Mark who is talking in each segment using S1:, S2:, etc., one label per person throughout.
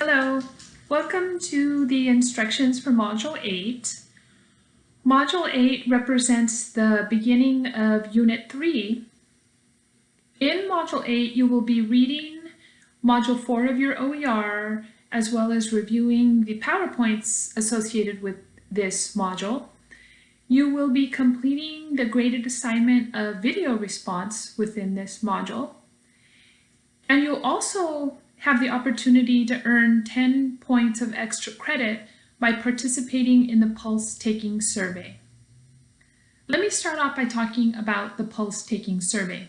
S1: Hello, welcome to the instructions for Module 8. Module 8 represents the beginning of Unit 3. In Module 8, you will be reading Module 4 of your OER, as well as reviewing the PowerPoints associated with this module. You will be completing the graded assignment of video response within this module. And you'll also have the opportunity to earn 10 points of extra credit by participating in the Pulse Taking Survey. Let me start off by talking about the Pulse Taking Survey.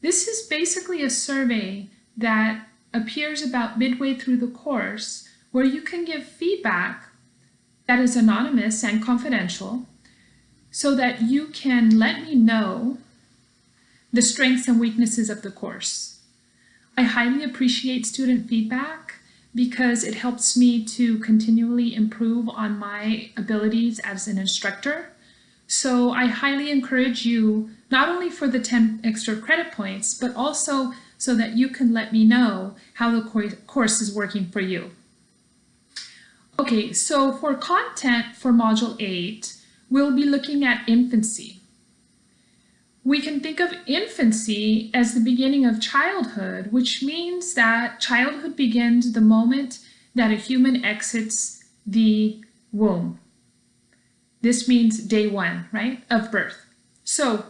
S1: This is basically a survey that appears about midway through the course where you can give feedback that is anonymous and confidential so that you can let me know the strengths and weaknesses of the course. I highly appreciate student feedback because it helps me to continually improve on my abilities as an instructor. So I highly encourage you, not only for the 10 extra credit points, but also so that you can let me know how the course is working for you. Okay, so for content for Module 8, we'll be looking at infancy. We can think of infancy as the beginning of childhood, which means that childhood begins the moment that a human exits the womb. This means day one, right, of birth. So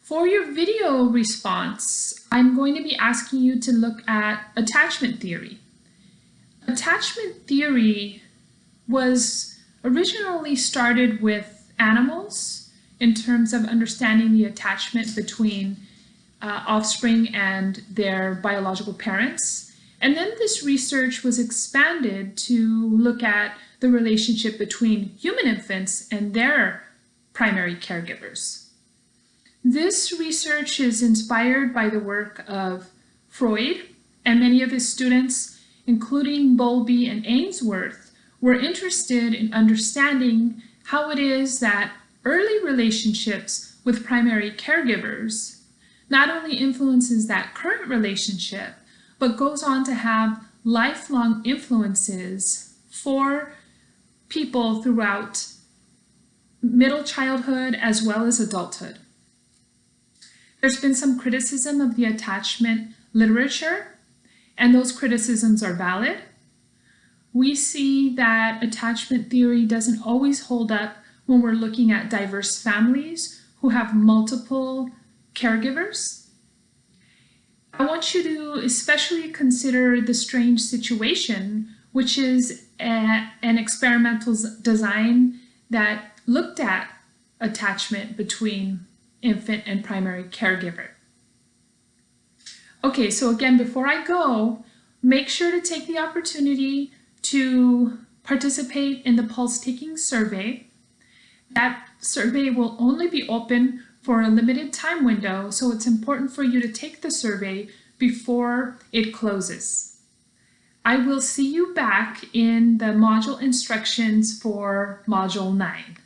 S1: for your video response, I'm going to be asking you to look at attachment theory. Attachment theory was originally started with animals in terms of understanding the attachment between uh, offspring and their biological parents. And then this research was expanded to look at the relationship between human infants and their primary caregivers. This research is inspired by the work of Freud and many of his students, including Bowlby and Ainsworth, were interested in understanding how it is that early relationships with primary caregivers not only influences that current relationship, but goes on to have lifelong influences for people throughout middle childhood as well as adulthood. There's been some criticism of the attachment literature, and those criticisms are valid. We see that attachment theory doesn't always hold up when we're looking at diverse families who have multiple caregivers. I want you to especially consider the strange situation, which is a, an experimental design that looked at attachment between infant and primary caregiver. Okay, so again, before I go, make sure to take the opportunity to participate in the pulse taking survey. That survey will only be open for a limited time window, so it's important for you to take the survey before it closes. I will see you back in the module instructions for Module 9.